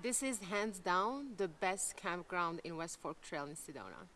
This is hands down the best campground in West Fork Trail in Sedona.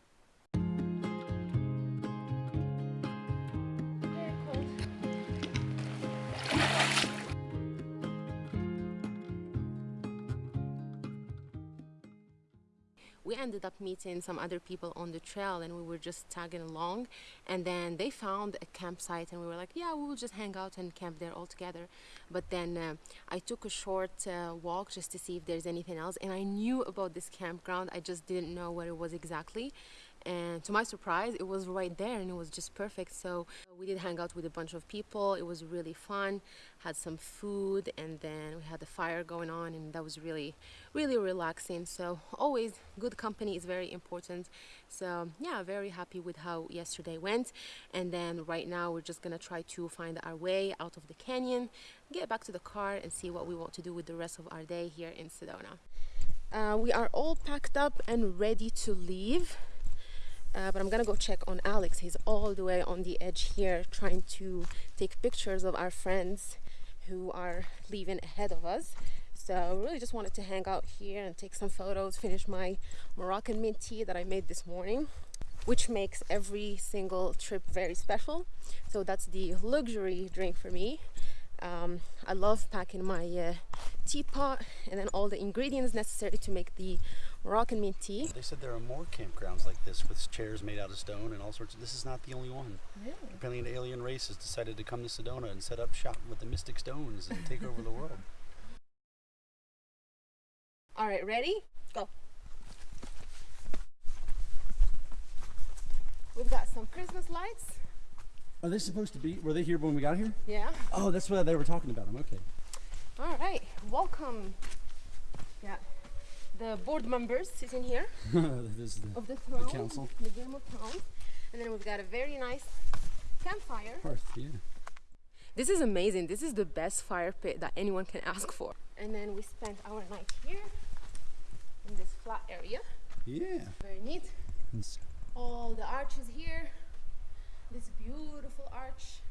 We ended up meeting some other people on the trail and we were just tagging along. And then they found a campsite and we were like yeah we will just hang out and camp there all together. But then uh, I took a short uh, walk just to see if there's anything else and I knew about this campground. I just didn't know what it was exactly and to my surprise it was right there and it was just perfect. So we did hang out with a bunch of people. It was really fun. Had some food and then we had the fire going on and that was really really relaxing. So always good company is very important. So yeah very happy with how yesterday went. And then right now we're just gonna try to find our way out of the canyon get back to the car and see what we want to do with the rest of our day here in Sedona. Uh, we are all packed up and ready to leave uh, but I'm gonna go check on Alex. He's all the way on the edge here trying to take pictures of our friends who are leaving ahead of us. So I really just wanted to hang out here and take some photos, finish my Moroccan mint tea that I made this morning which makes every single trip very special. So that's the luxury drink for me. Um, I love packing my uh, teapot and then all the ingredients necessary to make the Moroccan mint tea. They said there are more campgrounds like this with chairs made out of stone and all sorts of, this is not the only one. Really? Apparently an alien race has decided to come to Sedona and set up shop with the mystic stones and take over the world. All right, ready? Go. We've got some Christmas lights. Are they supposed to be? Were they here when we got here? Yeah. Oh, that's what they were talking about them. Okay. All right. Welcome. Yeah. The board members sitting here this is the, of the throne, the council. the Game of Thrones, and then we've got a very nice campfire. Hearth, yeah. This is amazing. This is the best fire pit that anyone can ask for. And then we spent our night here in this flat area. Yeah. Very neat. It's, All the arches here. This beautiful arch.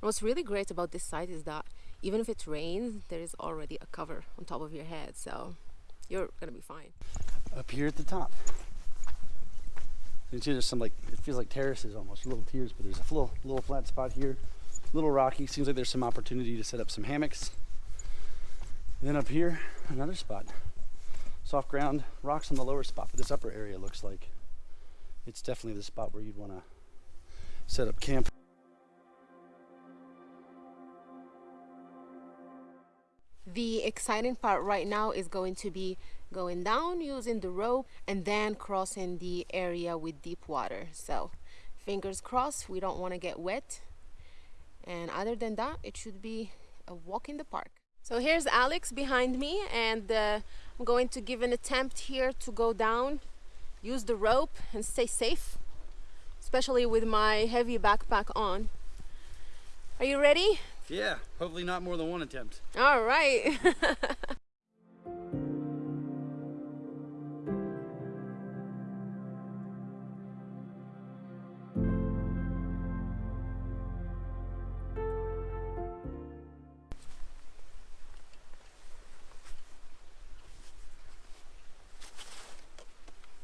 What's really great about this site is that even if it rains, there is already a cover on top of your head, so you're gonna be fine. up here at the top. You see there's some like, it feels like terraces almost, little tiers, but there's a little, little flat spot here, little rocky. Seems like there's some opportunity to set up some hammocks. And then up here, another spot. Soft ground, rocks on the lower spot, but this upper area looks like it's definitely the spot where you'd want to set up camp. The exciting part right now is going to be going down using the rope and then crossing the area with deep water. So fingers crossed, we don't want to get wet. And other than that, it should be a walk in the park. So here's Alex behind me and uh, I'm going to give an attempt here to go down, use the rope and stay safe, especially with my heavy backpack on. Are you ready? Yeah, hopefully not more than one attempt. All right.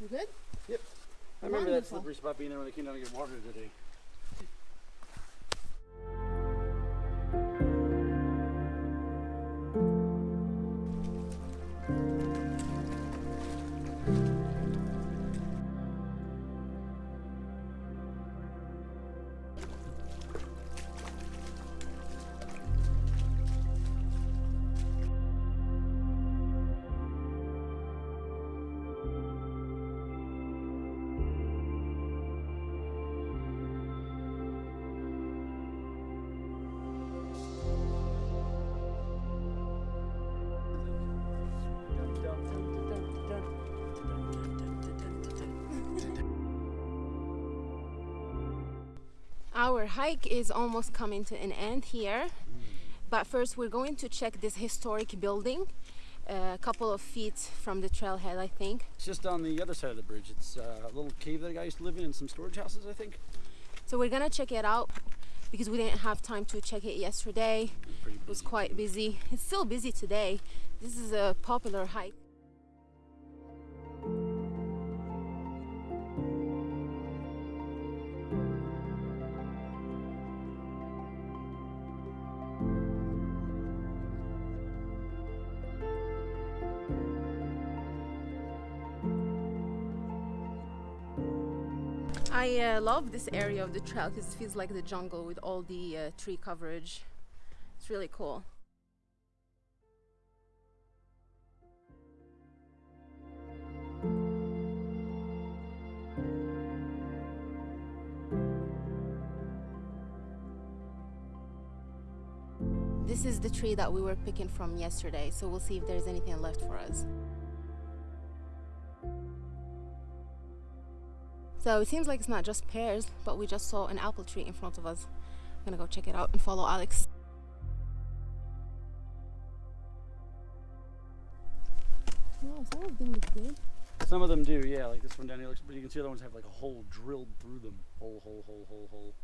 you good? Yep. I remember that slippery spot being there when they came down to get water today. Our hike is almost coming to an end here, but first we're going to check this historic building, a couple of feet from the trailhead, I think. It's just on the other side of the bridge. It's uh, a little cave that guy used to live in and some storage houses, I think. So we're gonna check it out. because we didn't have time to check it yesterday. It was quite busy. It's still busy today. This is a popular hike. I uh, love this area of the trail because it feels like the jungle with all the uh, tree coverage. It's really cool. This is the tree that we were picking from yesterday, so we'll see if there's anything left for us. So it seems like it's not just pears, but we just saw an apple tree in front of us. I'm gonna go check it out and follow Alex. Wow, some of them look good. Some of them do, yeah. Like this one down here looks, but you can see other ones have like a hole drilled through them. Hole, hole, hole, hole, hole.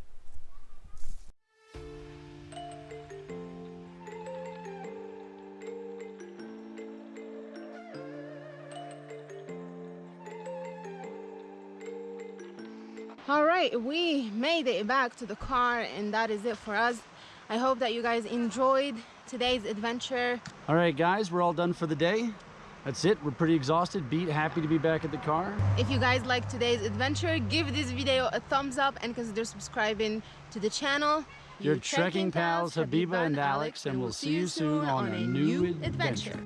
All right, we made it back to the car, and that is it for us. I hope that you guys enjoyed today's adventure. All right, guys, we're all done for the day. That's it. We're pretty exhausted, beat, happy to be back at the car. If you guys like today's adventure, give this video a thumbs up and consider subscribing to the channel. Your trekking pals, Habiba and Alex, and we'll see you soon on a new adventure.